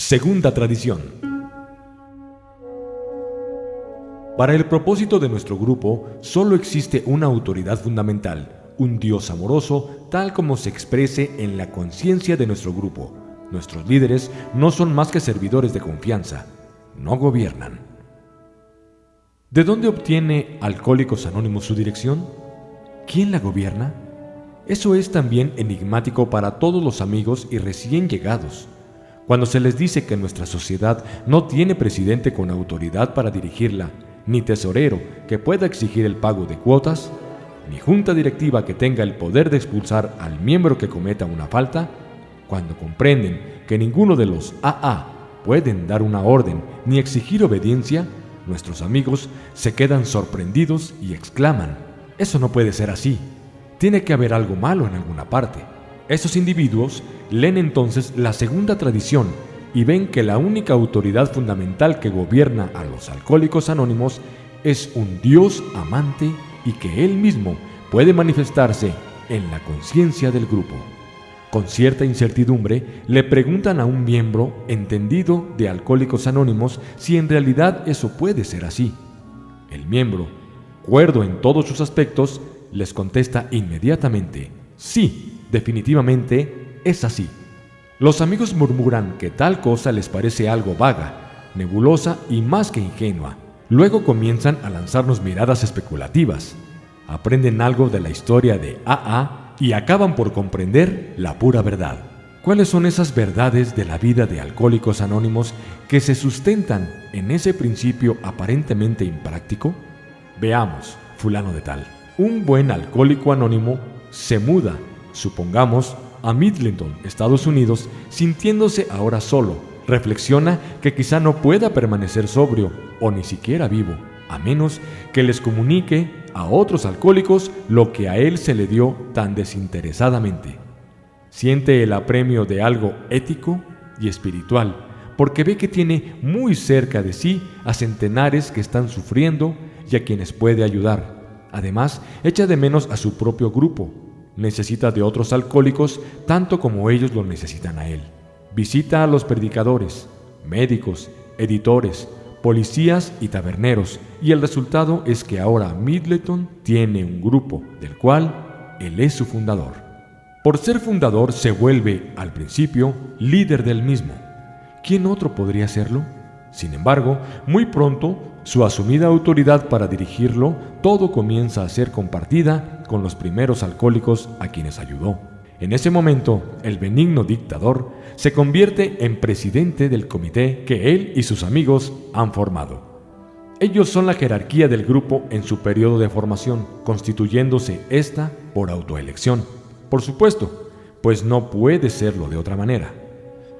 Segunda tradición. Para el propósito de nuestro grupo, solo existe una autoridad fundamental, un Dios amoroso, tal como se exprese en la conciencia de nuestro grupo. Nuestros líderes no son más que servidores de confianza, no gobiernan. ¿De dónde obtiene Alcohólicos Anónimos su dirección? ¿Quién la gobierna? Eso es también enigmático para todos los amigos y recién llegados. Cuando se les dice que nuestra sociedad no tiene presidente con autoridad para dirigirla, ni tesorero que pueda exigir el pago de cuotas, ni junta directiva que tenga el poder de expulsar al miembro que cometa una falta, cuando comprenden que ninguno de los AA pueden dar una orden ni exigir obediencia, nuestros amigos se quedan sorprendidos y exclaman, eso no puede ser así, tiene que haber algo malo en alguna parte. Esos individuos leen entonces la segunda tradición y ven que la única autoridad fundamental que gobierna a los alcohólicos anónimos es un Dios amante y que Él mismo puede manifestarse en la conciencia del grupo. Con cierta incertidumbre le preguntan a un miembro entendido de Alcohólicos Anónimos si en realidad eso puede ser así. El miembro, cuerdo en todos sus aspectos, les contesta inmediatamente, sí, definitivamente es así. Los amigos murmuran que tal cosa les parece algo vaga, nebulosa y más que ingenua. Luego comienzan a lanzarnos miradas especulativas. Aprenden algo de la historia de AA y acaban por comprender la pura verdad. ¿Cuáles son esas verdades de la vida de alcohólicos anónimos que se sustentan en ese principio aparentemente impráctico? Veamos, fulano de tal. Un buen alcohólico anónimo se muda, supongamos, a Midleton, Estados Unidos, sintiéndose ahora solo. Reflexiona que quizá no pueda permanecer sobrio o ni siquiera vivo, a menos que les comunique a otros alcohólicos lo que a él se le dio tan desinteresadamente. Siente el apremio de algo ético y espiritual, porque ve que tiene muy cerca de sí a centenares que están sufriendo y a quienes puede ayudar. Además, echa de menos a su propio grupo, necesita de otros alcohólicos tanto como ellos lo necesitan a él. Visita a los predicadores, médicos, editores, policías y taberneros, y el resultado es que ahora Midleton tiene un grupo del cual él es su fundador. Por ser fundador se vuelve, al principio, líder del mismo. ¿Quién otro podría serlo? Sin embargo, muy pronto, su asumida autoridad para dirigirlo, todo comienza a ser compartida con los primeros alcohólicos a quienes ayudó. En ese momento, el benigno dictador se convierte en presidente del comité que él y sus amigos han formado. Ellos son la jerarquía del grupo en su periodo de formación, constituyéndose esta por autoelección. Por supuesto, pues no puede serlo de otra manera.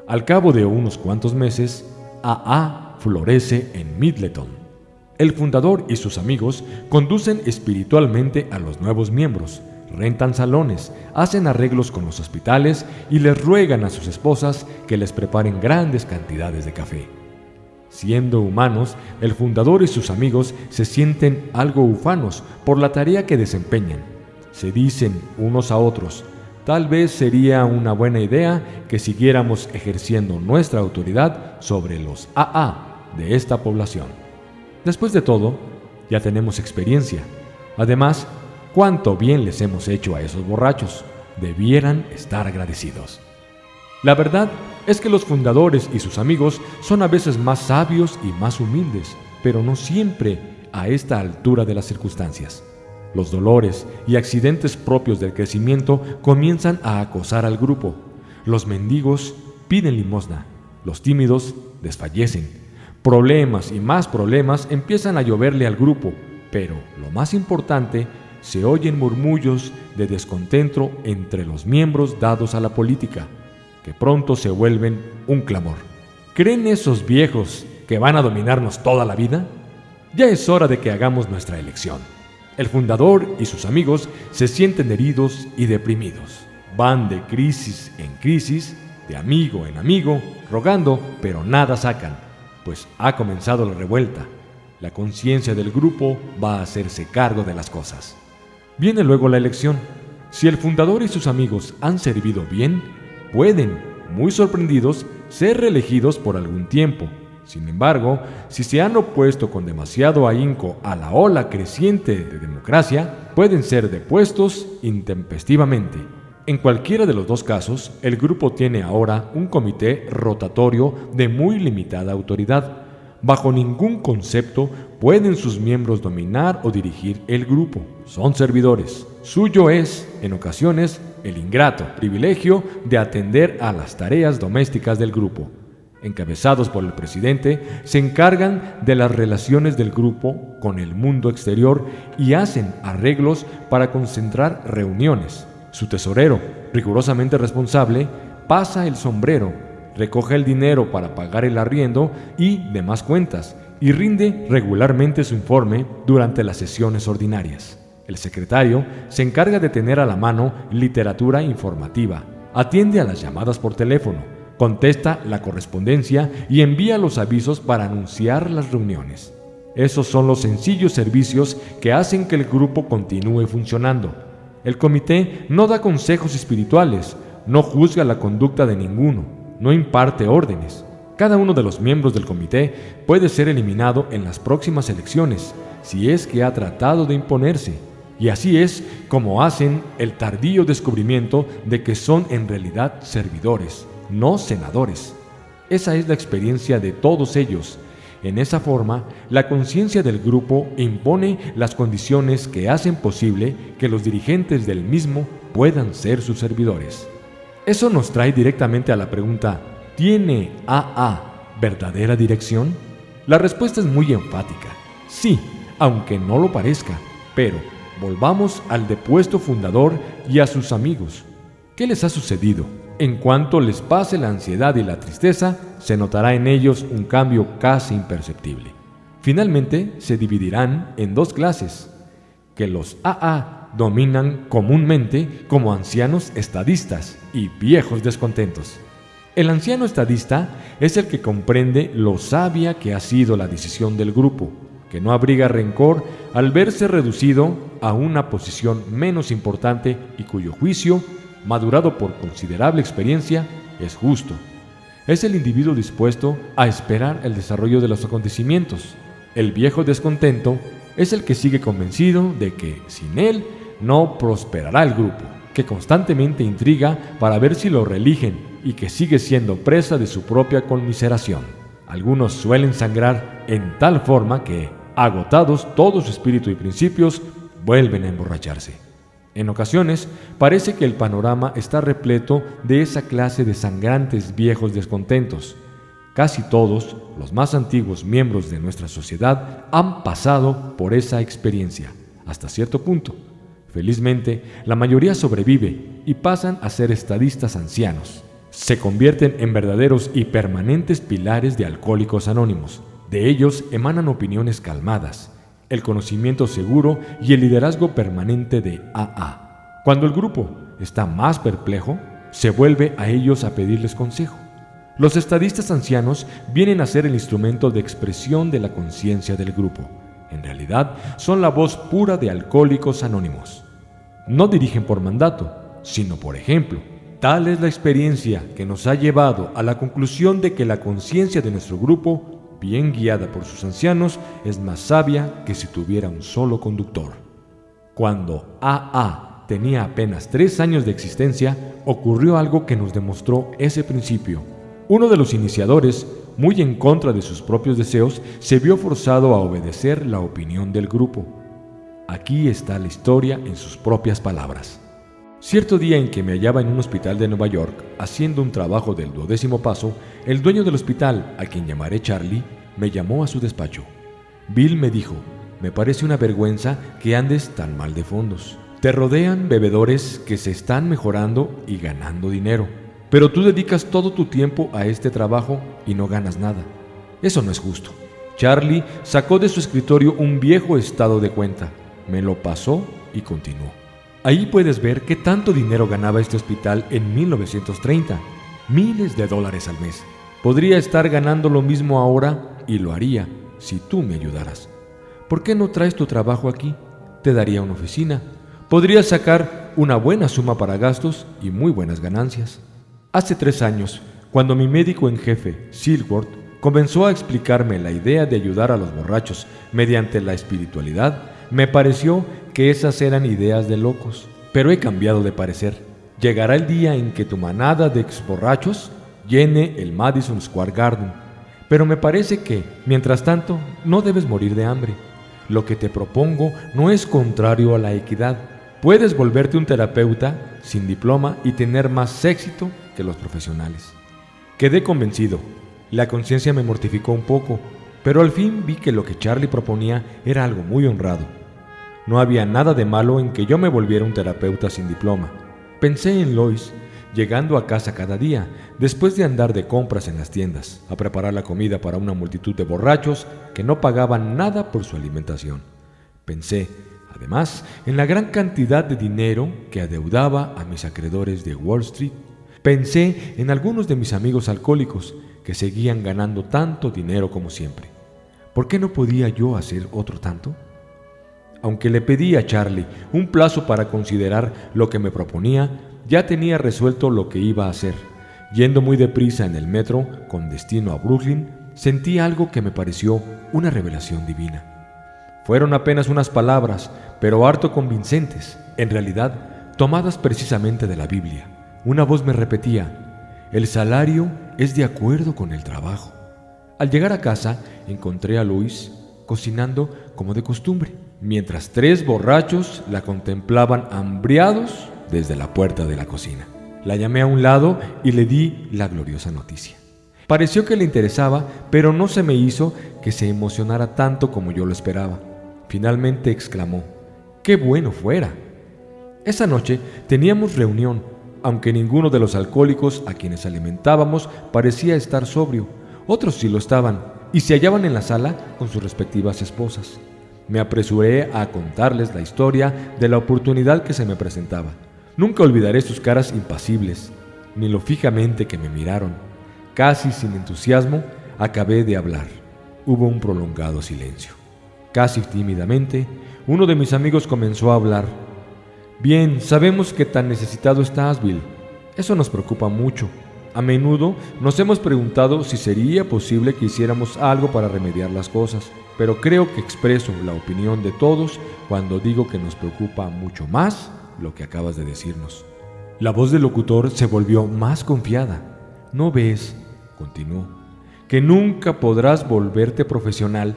Al cabo de unos cuantos meses, AA florece en Midleton. El fundador y sus amigos conducen espiritualmente a los nuevos miembros, rentan salones, hacen arreglos con los hospitales y les ruegan a sus esposas que les preparen grandes cantidades de café. Siendo humanos, el fundador y sus amigos se sienten algo ufanos por la tarea que desempeñan. Se dicen unos a otros, tal vez sería una buena idea que siguiéramos ejerciendo nuestra autoridad sobre los AA de esta población. Después de todo, ya tenemos experiencia. Además, cuánto bien les hemos hecho a esos borrachos. Debieran estar agradecidos. La verdad es que los fundadores y sus amigos son a veces más sabios y más humildes, pero no siempre a esta altura de las circunstancias. Los dolores y accidentes propios del crecimiento comienzan a acosar al grupo. Los mendigos piden limosna, los tímidos desfallecen. Problemas y más problemas empiezan a lloverle al grupo, pero lo más importante, se oyen murmullos de descontento entre los miembros dados a la política, que pronto se vuelven un clamor. ¿Creen esos viejos que van a dominarnos toda la vida? Ya es hora de que hagamos nuestra elección. El fundador y sus amigos se sienten heridos y deprimidos. Van de crisis en crisis, de amigo en amigo, rogando, pero nada sacan, pues ha comenzado la revuelta. La conciencia del grupo va a hacerse cargo de las cosas. Viene luego la elección. Si el fundador y sus amigos han servido bien, pueden, muy sorprendidos, ser reelegidos por algún tiempo. Sin embargo, si se han opuesto con demasiado ahínco a la ola creciente de democracia, pueden ser depuestos intempestivamente. En cualquiera de los dos casos, el grupo tiene ahora un comité rotatorio de muy limitada autoridad. Bajo ningún concepto pueden sus miembros dominar o dirigir el grupo. Son servidores. Suyo es, en ocasiones, el ingrato privilegio de atender a las tareas domésticas del grupo encabezados por el presidente, se encargan de las relaciones del grupo con el mundo exterior y hacen arreglos para concentrar reuniones. Su tesorero, rigurosamente responsable, pasa el sombrero, recoge el dinero para pagar el arriendo y demás cuentas, y rinde regularmente su informe durante las sesiones ordinarias. El secretario se encarga de tener a la mano literatura informativa, atiende a las llamadas por teléfono, contesta la correspondencia y envía los avisos para anunciar las reuniones. Esos son los sencillos servicios que hacen que el grupo continúe funcionando. El comité no da consejos espirituales, no juzga la conducta de ninguno, no imparte órdenes. Cada uno de los miembros del comité puede ser eliminado en las próximas elecciones si es que ha tratado de imponerse. Y así es como hacen el tardío descubrimiento de que son en realidad servidores no senadores. Esa es la experiencia de todos ellos. En esa forma, la conciencia del grupo impone las condiciones que hacen posible que los dirigentes del mismo puedan ser sus servidores. Eso nos trae directamente a la pregunta, ¿tiene AA verdadera dirección? La respuesta es muy enfática. Sí, aunque no lo parezca, pero volvamos al depuesto fundador y a sus amigos. ¿Qué les ha sucedido? En cuanto les pase la ansiedad y la tristeza, se notará en ellos un cambio casi imperceptible. Finalmente, se dividirán en dos clases, que los AA dominan comúnmente como ancianos estadistas y viejos descontentos. El anciano estadista es el que comprende lo sabia que ha sido la decisión del grupo, que no abriga rencor al verse reducido a una posición menos importante y cuyo juicio madurado por considerable experiencia, es justo. Es el individuo dispuesto a esperar el desarrollo de los acontecimientos. El viejo descontento es el que sigue convencido de que sin él no prosperará el grupo, que constantemente intriga para ver si lo reeligen y que sigue siendo presa de su propia conmiseración. Algunos suelen sangrar en tal forma que, agotados todo su espíritu y principios, vuelven a emborracharse. En ocasiones parece que el panorama está repleto de esa clase de sangrantes viejos descontentos. Casi todos los más antiguos miembros de nuestra sociedad han pasado por esa experiencia, hasta cierto punto. Felizmente, la mayoría sobrevive y pasan a ser estadistas ancianos. Se convierten en verdaderos y permanentes pilares de alcohólicos anónimos. De ellos emanan opiniones calmadas, el conocimiento seguro y el liderazgo permanente de AA. Cuando el grupo está más perplejo, se vuelve a ellos a pedirles consejo. Los estadistas ancianos vienen a ser el instrumento de expresión de la conciencia del grupo. En realidad, son la voz pura de alcohólicos anónimos. No dirigen por mandato, sino por ejemplo. Tal es la experiencia que nos ha llevado a la conclusión de que la conciencia de nuestro grupo bien guiada por sus ancianos, es más sabia que si tuviera un solo conductor. Cuando AA tenía apenas tres años de existencia, ocurrió algo que nos demostró ese principio. Uno de los iniciadores, muy en contra de sus propios deseos, se vio forzado a obedecer la opinión del grupo. Aquí está la historia en sus propias palabras. Cierto día en que me hallaba en un hospital de Nueva York haciendo un trabajo del duodécimo paso, el dueño del hospital, a quien llamaré Charlie, me llamó a su despacho. Bill me dijo, me parece una vergüenza que andes tan mal de fondos. Te rodean bebedores que se están mejorando y ganando dinero, pero tú dedicas todo tu tiempo a este trabajo y no ganas nada. Eso no es justo. Charlie sacó de su escritorio un viejo estado de cuenta, me lo pasó y continuó. Ahí puedes ver qué tanto dinero ganaba este hospital en 1930. Miles de dólares al mes. Podría estar ganando lo mismo ahora y lo haría si tú me ayudaras. ¿Por qué no traes tu trabajo aquí? Te daría una oficina. Podrías sacar una buena suma para gastos y muy buenas ganancias. Hace tres años, Cuando mi médico en jefe, Silworth, comenzó a explicarme la idea de ayudar a los borrachos mediante la espiritualidad, me pareció que esas eran ideas de locos. Pero he cambiado de parecer. Llegará el día en que tu manada de exborrachos llene el Madison Square Garden. Pero me parece que, mientras tanto, no debes morir de hambre. Lo que te propongo no es contrario a la equidad. Puedes volverte un terapeuta sin diploma y tener más éxito que los profesionales. Quedé convencido. La conciencia me mortificó un poco, pero al fin vi que lo que Charlie proponía era algo muy honrado. No había nada de malo en que yo me volviera un terapeuta sin diploma. Pensé en Lois, llegando a casa cada día, después de andar de compras en las tiendas, a preparar la comida para una multitud de borrachos que no pagaban nada por su alimentación. Pensé, además, en la gran cantidad de dinero que adeudaba a mis acreedores de Wall Street. Pensé en algunos de mis amigos alcohólicos que seguían ganando tanto dinero como siempre. ¿Por qué no podía yo hacer otro tanto? Aunque le pedí a Charlie un plazo para considerar lo que me proponía, ya tenía resuelto lo que iba a hacer. Yendo muy deprisa en el metro con destino a Brooklyn, sentí algo que me pareció una revelación divina. Fueron apenas unas palabras, pero harto convincentes, en realidad tomadas precisamente de la Biblia. Una voz me repetía, el salario es de acuerdo con el trabajo. Al llegar a casa, encontré a Luis cocinando como de costumbre mientras tres borrachos la contemplaban hambriados desde la puerta de la cocina. La llamé a un lado y le di la gloriosa noticia. Pareció que le interesaba, pero no se me hizo que se emocionara tanto como yo lo esperaba. Finalmente exclamó, ¡qué bueno fuera! Esa noche teníamos reunión, aunque ninguno de los alcohólicos a quienes alimentábamos parecía estar sobrio. Otros sí lo estaban, y se hallaban en la sala con sus respectivas esposas. Me apresuré a contarles la historia de la oportunidad que se me presentaba. Nunca olvidaré sus caras impasibles, ni lo fijamente que me miraron. Casi sin entusiasmo, acabé de hablar. Hubo un prolongado silencio. Casi tímidamente, uno de mis amigos comenzó a hablar. Bien, sabemos que tan necesitado estás, Bill. Eso nos preocupa mucho. A menudo nos hemos preguntado si sería posible que hiciéramos algo para remediar las cosas pero creo que expreso la opinión de todos cuando digo que nos preocupa mucho más lo que acabas de decirnos. La voz del locutor se volvió más confiada. ¿No ves, continuó, que nunca podrás volverte profesional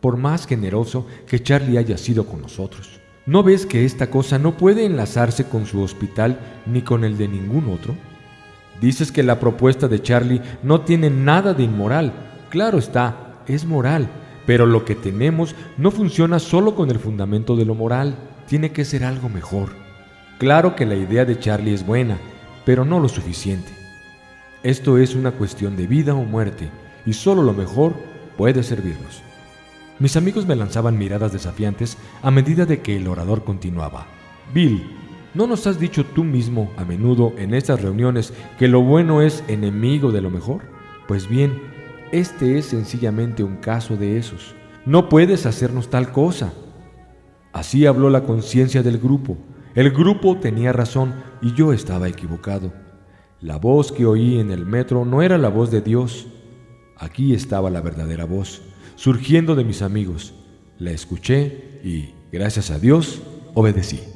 por más generoso que Charlie haya sido con nosotros? ¿No ves que esta cosa no puede enlazarse con su hospital ni con el de ningún otro? Dices que la propuesta de Charlie no tiene nada de inmoral. Claro está, es moral, pero lo que tenemos no funciona solo con el fundamento de lo moral, tiene que ser algo mejor. Claro que la idea de Charlie es buena, pero no lo suficiente. Esto es una cuestión de vida o muerte, y solo lo mejor puede servirnos. Mis amigos me lanzaban miradas desafiantes a medida de que el orador continuaba. Bill, ¿no nos has dicho tú mismo a menudo en estas reuniones que lo bueno es enemigo de lo mejor? Pues bien, este es sencillamente un caso de esos. No puedes hacernos tal cosa. Así habló la conciencia del grupo. El grupo tenía razón y yo estaba equivocado. La voz que oí en el metro no era la voz de Dios. Aquí estaba la verdadera voz, surgiendo de mis amigos. La escuché y, gracias a Dios, obedecí.